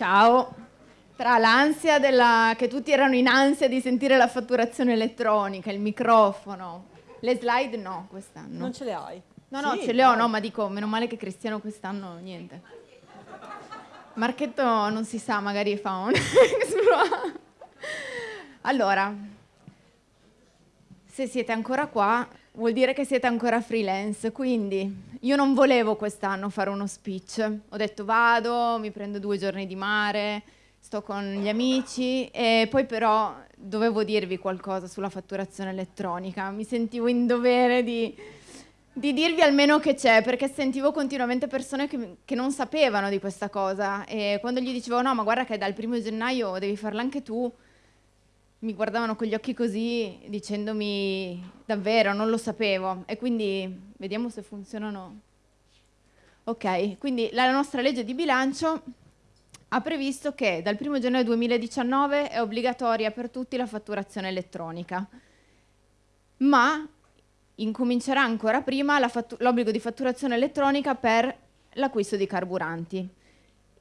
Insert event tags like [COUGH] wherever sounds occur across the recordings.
Ciao. Tra l'ansia della... che tutti erano in ansia di sentire la fatturazione elettronica, il microfono, le slide no quest'anno. Non ce le hai? No, no, sì, ce le ho, no, ma dico, meno male che Cristiano quest'anno niente. Marchetto non si sa, magari fa un... [LAUGHS] allora, se siete ancora qua, vuol dire che siete ancora freelance, quindi io non volevo quest'anno fare uno speech. Ho detto vado, mi prendo due giorni di mare, sto con gli amici e poi però dovevo dirvi qualcosa sulla fatturazione elettronica. Mi sentivo in dovere di, di dirvi almeno che c'è, perché sentivo continuamente persone che, che, non sapevano di questa cosa e quando gli dicevo no, ma guarda che dal primo gennaio devi farla anche tu, mi guardavano con gli occhi così dicendomi davvero non lo sapevo e quindi vediamo se funzionano. Ok, quindi la nostra legge di bilancio ha previsto che dal 1 gennaio 2019 è obbligatoria per tutti la fatturazione elettronica, ma incomincerà ancora prima l'obbligo di fatturazione elettronica per l'acquisto di carburanti.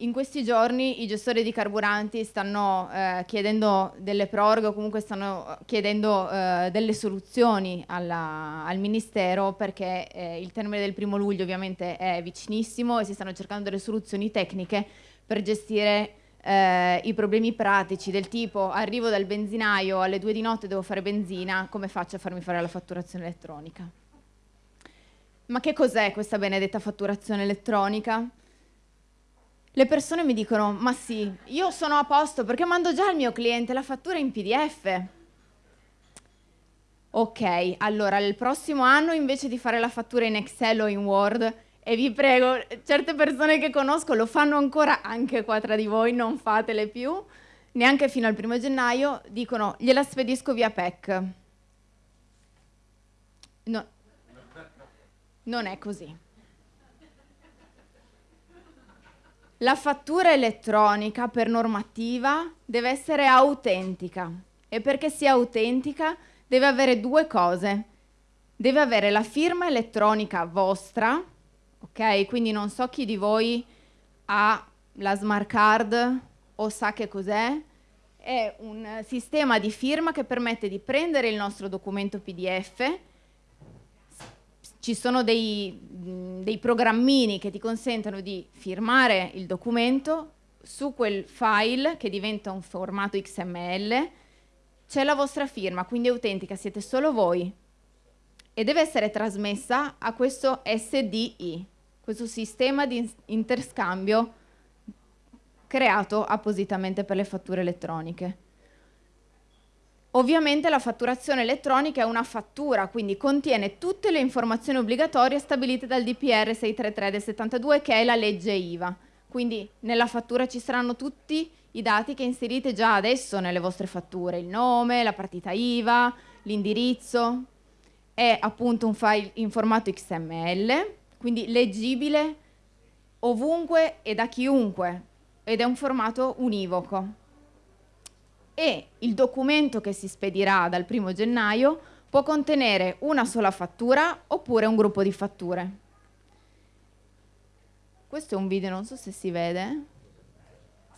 In questi giorni i gestori di carburanti stanno eh, chiedendo delle proroghe o comunque stanno chiedendo eh, delle soluzioni alla, al Ministero perché eh, il termine del primo luglio ovviamente è vicinissimo e si stanno cercando delle soluzioni tecniche per gestire eh, i problemi pratici del tipo arrivo dal benzinaio alle due di notte devo fare benzina, come faccio a farmi fare la fatturazione elettronica? Ma che cos'è questa benedetta fatturazione elettronica? Le persone mi dicono, ma sì, io sono a posto perché mando già al mio cliente la fattura in PDF. Ok, allora il prossimo anno invece di fare la fattura in Excel o in Word, e vi prego, certe persone che conosco lo fanno ancora anche qua tra di voi, non fatele più, neanche fino al primo gennaio, dicono gliela spedisco via PEC. No, non è così. La fattura elettronica per normativa deve essere autentica e perché sia autentica deve avere due cose. Deve avere la firma elettronica vostra, ok? Quindi non so chi di voi ha la smart card o sa che cos'è. È un sistema di firma che permette di prendere il nostro documento PDF ci sono dei, dei programmini che ti consentono di firmare il documento su quel file che diventa un formato XML, c'è la vostra firma, quindi è autentica, siete solo voi e deve essere trasmessa a questo SDI, questo sistema di interscambio creato appositamente per le fatture elettroniche. Ovviamente la fatturazione elettronica è una fattura, quindi contiene tutte le informazioni obbligatorie stabilite dal DPR 633 del 72 che è la legge IVA. Quindi nella fattura ci saranno tutti i dati che inserite già adesso nelle vostre fatture, il nome, la partita IVA, l'indirizzo. È appunto un file in formato XML, quindi leggibile ovunque e da chiunque ed è un formato univoco e il documento che si spedirà dal primo gennaio può contenere una sola fattura oppure un gruppo di fatture. Questo è un video, non so se si vede.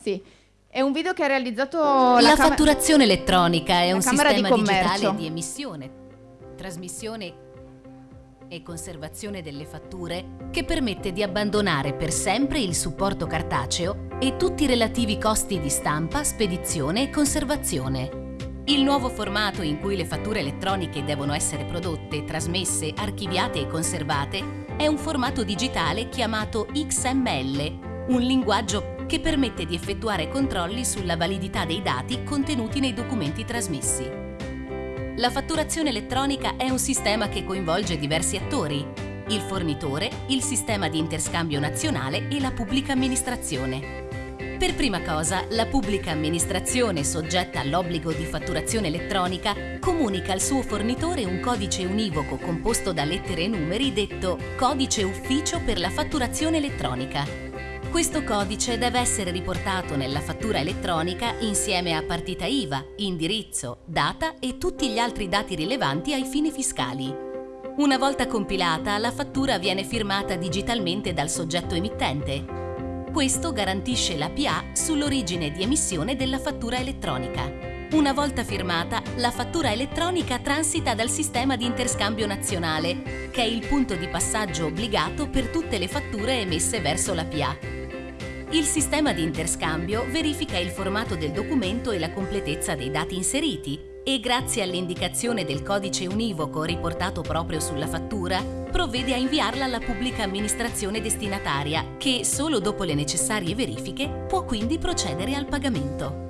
Sì, è un video che ha realizzato la, la fatturazione elettronica è un sistema di digitale di emissione, trasmissione e conservazione delle fatture che permette di abbandonare per sempre il supporto cartaceo e tutti i relativi costi di stampa, spedizione e conservazione. Il nuovo formato in cui le fatture elettroniche devono essere prodotte, trasmesse, archiviate e conservate è un formato digitale chiamato XML, un linguaggio che permette di effettuare controlli sulla validità dei dati contenuti nei documenti trasmessi. La fatturazione elettronica è un sistema che coinvolge diversi attori, il fornitore, il sistema di interscambio nazionale e la pubblica amministrazione. Per prima cosa, la pubblica amministrazione soggetta all'obbligo di fatturazione elettronica comunica al suo fornitore un codice univoco composto da lettere e numeri detto Codice Ufficio per la fatturazione elettronica. Questo codice deve essere riportato nella fattura elettronica insieme a partita IVA, indirizzo, data e tutti gli altri dati rilevanti ai fini fiscali. Una volta compilata, la fattura viene firmata digitalmente dal soggetto emittente. Questo garantisce la PA sull'origine di emissione della fattura elettronica. Una volta firmata, la fattura elettronica transita dal sistema di interscambio nazionale, che è il punto di passaggio obbligato per tutte le fatture emesse verso la PA. Il sistema di interscambio verifica il formato del documento e la completezza dei dati inseriti e grazie all'indicazione del codice univoco riportato proprio sulla fattura, provvede a inviarla alla pubblica amministrazione destinataria, che solo dopo le necessarie verifiche può quindi procedere al pagamento.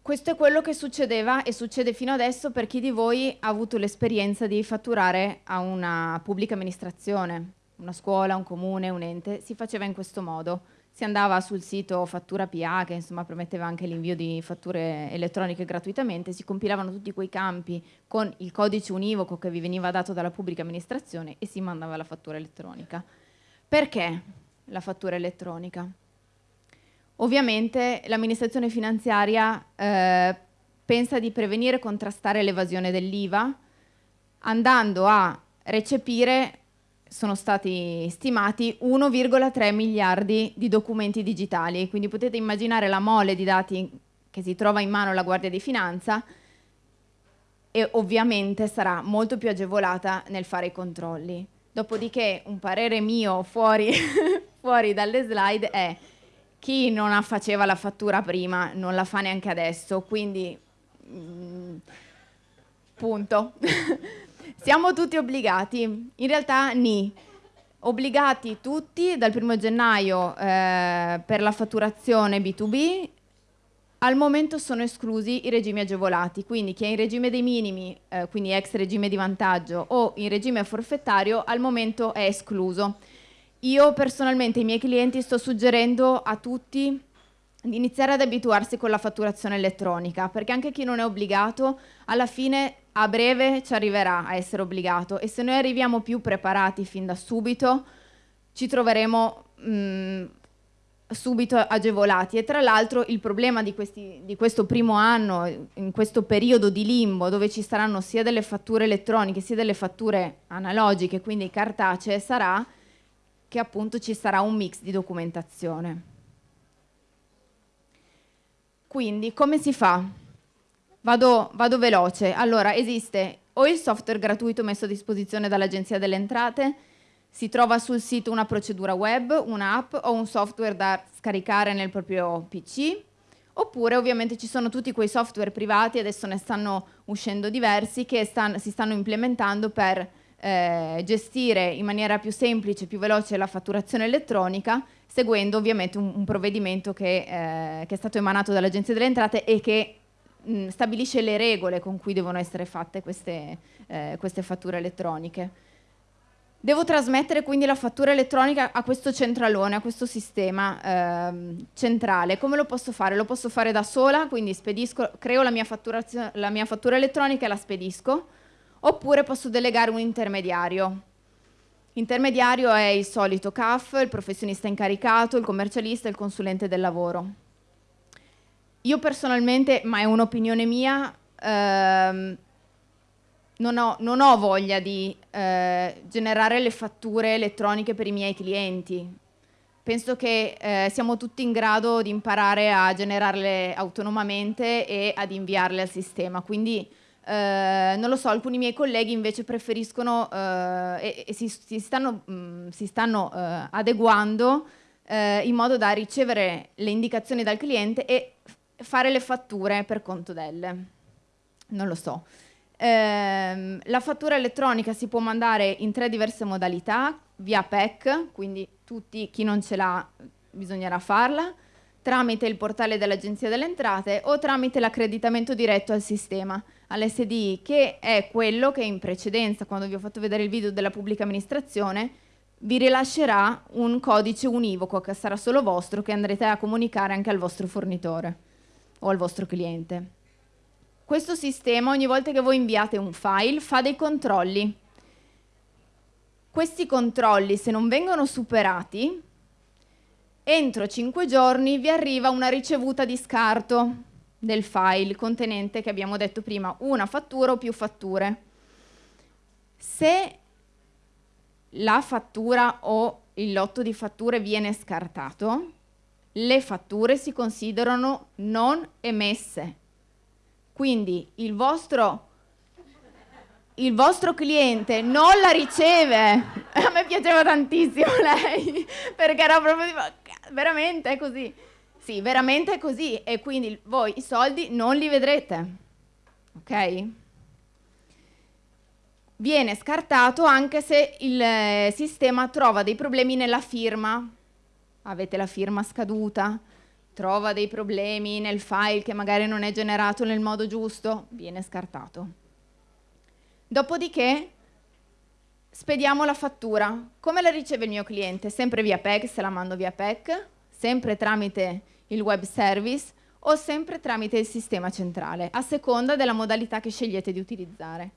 Questo è quello che succedeva e succede fino adesso per chi di voi ha avuto l'esperienza di fatturare a una pubblica amministrazione, una scuola, un comune, un ente, si faceva in questo modo si andava sul sito Fattura PA, che insomma prometteva anche l'invio di fatture elettroniche gratuitamente, si compilavano tutti quei campi con il codice univoco che vi veniva dato dalla pubblica amministrazione e si mandava la fattura elettronica. Perché la fattura elettronica? Ovviamente l'amministrazione finanziaria eh, pensa di prevenire e contrastare l'evasione dell'IVA andando a recepire sono stati stimati 1,3 miliardi di documenti digitali, quindi potete immaginare la mole di dati che si trova in mano alla Guardia di Finanza e ovviamente sarà molto più agevolata nel fare i controlli. Dopodiché un parere mio fuori, [LAUGHS] fuori dalle slide è chi non faceva la fattura prima non la fa neanche adesso, quindi mm, punto. [LAUGHS] Siamo tutti obbligati, in realtà ni, obbligati tutti dal primo gennaio eh, per la fatturazione B2B, al momento sono esclusi i regimi agevolati, quindi chi è in regime dei minimi, eh, quindi ex regime di vantaggio o in regime forfettario, al momento è escluso. Io personalmente ai miei clienti sto suggerendo a tutti di iniziare ad abituarsi con la fatturazione elettronica, perché anche chi non è obbligato, alla fine a breve ci arriverà a essere obbligato e se noi arriviamo più preparati fin da subito, ci troveremo mh, mm, subito agevolati e tra l'altro il problema di, questi, di, questo primo anno, in questo periodo di limbo dove ci saranno sia delle fatture elettroniche sia delle fatture analogiche, quindi cartacee, sarà che appunto ci sarà un mix di documentazione. Quindi come si fa? Vado, vado veloce. Allora, esiste o il software gratuito messo a disposizione dall'Agenzia delle Entrate, si trova sul sito una procedura web, un'app o un software da scaricare nel proprio PC, oppure ovviamente ci sono tutti quei software privati, adesso ne stanno uscendo diversi, che stan, si stanno implementando per eh, gestire in maniera più semplice, più veloce la fatturazione elettronica seguendo ovviamente un, un provvedimento che, eh, che, è stato emanato dall'Agenzia delle Entrate e che mh, stabilisce le regole con cui devono essere fatte queste, eh, queste fatture elettroniche. Devo trasmettere quindi la fattura elettronica a questo centralone, a questo sistema eh, centrale. Come lo posso fare? Lo posso fare da sola, quindi spedisco, creo la mia, la mia fattura elettronica e la spedisco, oppure posso delegare un intermediario. Intermediario è il solito CAF, il professionista incaricato, il commercialista il consulente del lavoro. Io personalmente, ma è un'opinione mia, ehm, non, ho, non, ho, voglia di eh, generare le fatture elettroniche per i miei clienti. Penso che eh, siamo tutti in grado di imparare a generarle autonomamente e ad inviarle al sistema, quindi eh, non lo so, alcuni miei colleghi invece preferiscono eh, e, e si, si, stanno, mh, mm, si stanno eh, adeguando eh, in modo da ricevere le indicazioni dal cliente e fare le fatture per conto delle. Non lo so. Ehm, la fattura elettronica si può mandare in tre diverse modalità, via PEC, quindi tutti, chi non ce l'ha bisognerà farla, tramite il portale dell'Agenzia delle Entrate o tramite l'accreditamento diretto al sistema all'SDI, che è quello che in precedenza, quando vi ho fatto vedere il video della pubblica amministrazione, vi rilascerà un codice univoco che sarà solo vostro, che andrete a comunicare anche al vostro fornitore o al vostro cliente. Questo sistema, ogni volta che voi inviate un file, fa dei controlli. Questi controlli, se non vengono superati, entro 5 giorni vi arriva una ricevuta di scarto del file contenente che abbiamo detto prima una fattura o più fatture. Se la fattura o il lotto di fatture viene scartato, le fatture si considerano non emesse. Quindi il vostro, il vostro cliente non la riceve. [LAUGHS] A me piaceva tantissimo [LAUGHS] lei, perché era proprio tipo, veramente è così. Sì, veramente è così e quindi voi i soldi non li vedrete. Ok? Viene scartato anche se il eh, sistema trova dei problemi nella firma avete la firma scaduta, trova dei problemi nel file che magari non è generato nel modo giusto, viene scartato. Dopodiché spediamo la fattura. Come la riceve il mio cliente? Sempre via PEC, se la mando via PEC, sempre tramite il web service o sempre tramite il sistema centrale, a seconda della modalità che scegliete di utilizzare.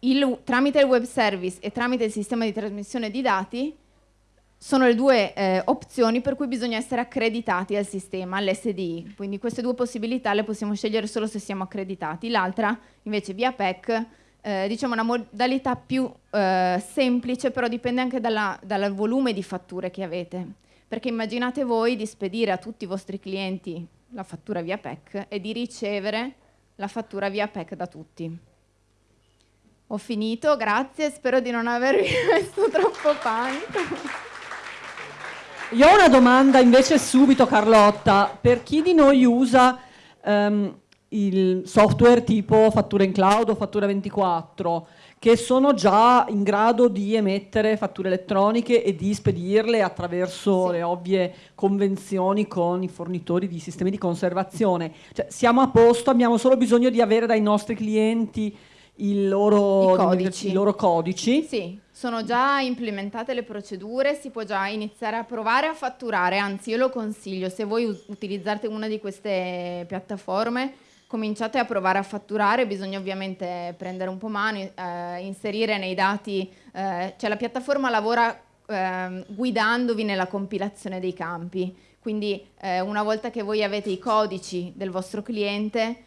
Il, tramite il web service e tramite il sistema di trasmissione di dati sono le due eh, opzioni per cui bisogna essere accreditati al sistema, all'SDI. Quindi queste due possibilità le possiamo scegliere solo se siamo accreditati. L'altra, invece, via PEC, eh, diciamo una modalità più eh, semplice, però dipende anche dalla, dal volume di fatture che avete. Perché immaginate voi di spedire a tutti i vostri clienti la fattura via PEC e di ricevere la fattura via PEC da tutti. Ho finito, grazie, spero di non avervi [LAUGHS] messo troppo panico. Io ho una domanda invece subito Carlotta, per chi di noi usa um, il software tipo fattura in cloud o fattura 24 che sono già in grado di emettere fatture elettroniche e di spedirle attraverso sì. le ovvie convenzioni con i fornitori di sistemi di conservazione. Cioè, siamo a posto, abbiamo solo bisogno di avere dai nostri clienti i loro, codici. I loro codici. Sì, sono già implementate le procedure, si può già iniziare a provare a fatturare, anzi io lo consiglio, se voi utilizzate una di queste piattaforme, cominciate a provare a fatturare, bisogna ovviamente prendere un po' mano, eh, inserire nei dati, eh, cioè la piattaforma lavora eh, guidandovi nella compilazione dei campi, quindi eh, una volta che voi avete i codici del vostro cliente,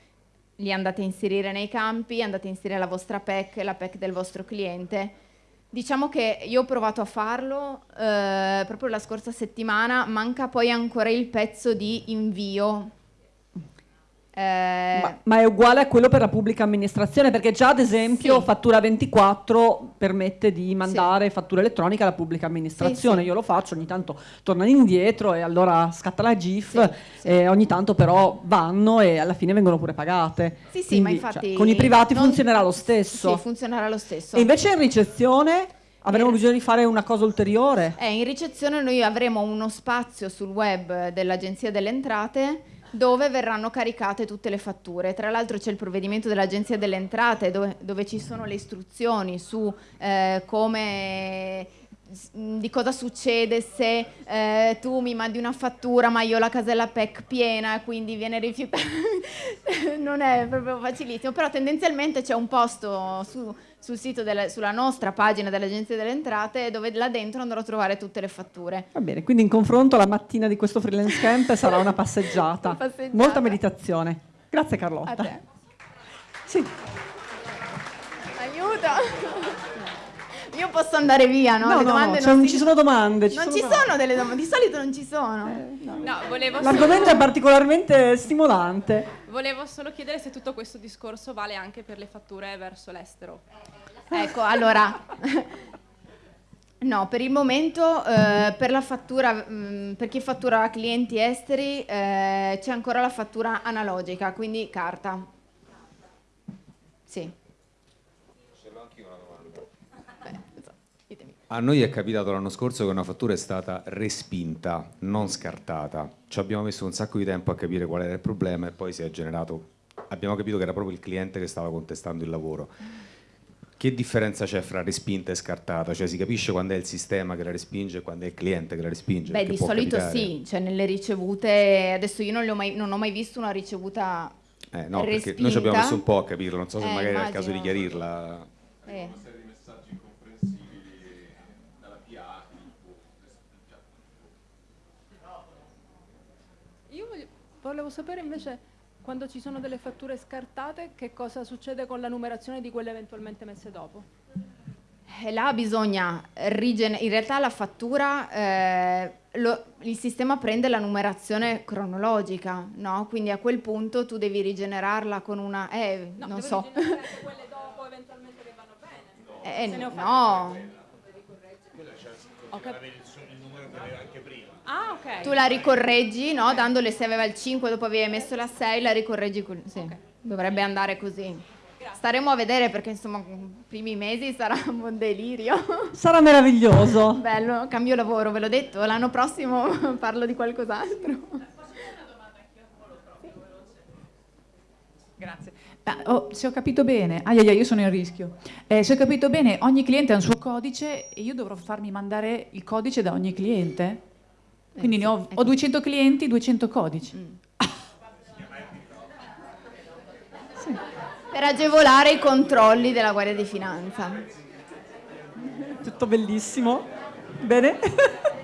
li andate a inserire nei campi, andate a inserire la vostra PEC, la PEC del vostro cliente. Diciamo che io ho provato a farlo eh, proprio la scorsa settimana, manca poi ancora il pezzo di invio eh, ma, ma, è uguale a quello per la pubblica amministrazione perché già ad esempio sì. Fattura 24 permette di mandare sì. fattura elettronica alla pubblica amministrazione, sì, io lo faccio, ogni tanto tornano indietro e allora scatta la GIF e ogni tanto però vanno e alla fine vengono pure pagate. Sì, sì, Quindi, ma infatti... Cioè, con i privati non... funzionerà lo stesso. Sì, funzionerà lo stesso. E invece in ricezione... Avremo eh. bisogno di fare una cosa ulteriore? Eh, in ricezione noi avremo uno spazio sul web dell'Agenzia delle Entrate dove verranno caricate tutte le fatture. Tra l'altro c'è il provvedimento dell'Agenzia delle Entrate dove, dove ci sono le istruzioni su eh, come di cosa succede se eh, tu mi mandi una fattura ma io ho la casella PEC piena quindi viene rifiutata [LAUGHS] non è proprio facilissimo però tendenzialmente c'è un posto su, sul sito della, sulla nostra pagina dell'Agenzia delle Entrate dove là dentro andrò a trovare tutte le fatture va bene quindi in confronto la mattina di questo freelance camp [LAUGHS] sarà una passeggiata, una passeggiata. molta meditazione grazie Carlotta a te. Sì. aiuto io posso andare via, no? No, Le no, domande no, non, si... ci sono domande. Ci non sono ci domande. sono delle domande, di solito non ci sono. Eh, no. No, volevo L'argomento solo... è particolarmente stimolante. Volevo solo chiedere se tutto questo discorso vale anche per le fatture verso l'estero. Ecco, allora... No, per il momento eh, per la fattura, mh, mm, per chi fattura clienti esteri eh, c'è ancora la fattura analogica, quindi carta. Sì. A noi è capitato l'anno scorso che una fattura è stata respinta, non scartata. Ci abbiamo messo un sacco di tempo a capire qual era il problema e poi si è generato, abbiamo capito che era proprio il cliente che stava contestando il lavoro. Che differenza c'è fra respinta e scartata? Cioè si capisce quando è il sistema che la respinge e quando è il cliente che la respinge? Beh, di solito capitare. sì, cioè nelle ricevute, adesso io non, ho mai, non ho mai visto una ricevuta eh, no, respinta. perché noi ci abbiamo messo un po' a capirlo, non so se eh, magari immagino. è il caso di chiarirla. Eh. Volevo sapere invece quando ci sono delle fatture scartate che cosa succede con la numerazione di quelle eventualmente messe dopo. E là bisogna rigenerare, in realtà la fattura, eh, lo, il sistema prende la numerazione cronologica, no? Quindi a quel punto tu devi rigenerarla con una, eh, no, non so. quelle dopo eventualmente che vanno bene. Eh, no. Ho capito. Ah, ok. Tu la ricorreggi, no? Dandole se aveva il 5, dopo avevi messo la 6, la ricorreggi. Con... Sì, okay. dovrebbe andare così. Staremo a vedere perché insomma i primi mesi sarà un delirio. Sarà meraviglioso. Bello, cambio lavoro, ve l'ho detto, l'anno prossimo [LAUGHS] parlo di qualcos'altro. Grazie. Ah, oh, se ho capito bene, ah, io sono in rischio. Eh, se ho capito bene, ogni cliente ha un suo codice e io dovrò farmi mandare il codice da ogni cliente? Quindi eh, sì, ho, ho, 200 clienti, 200 codici. Mm. [LAUGHS] per agevolare i controlli della Guardia di Finanza. Tutto bellissimo. Bene. [LAUGHS]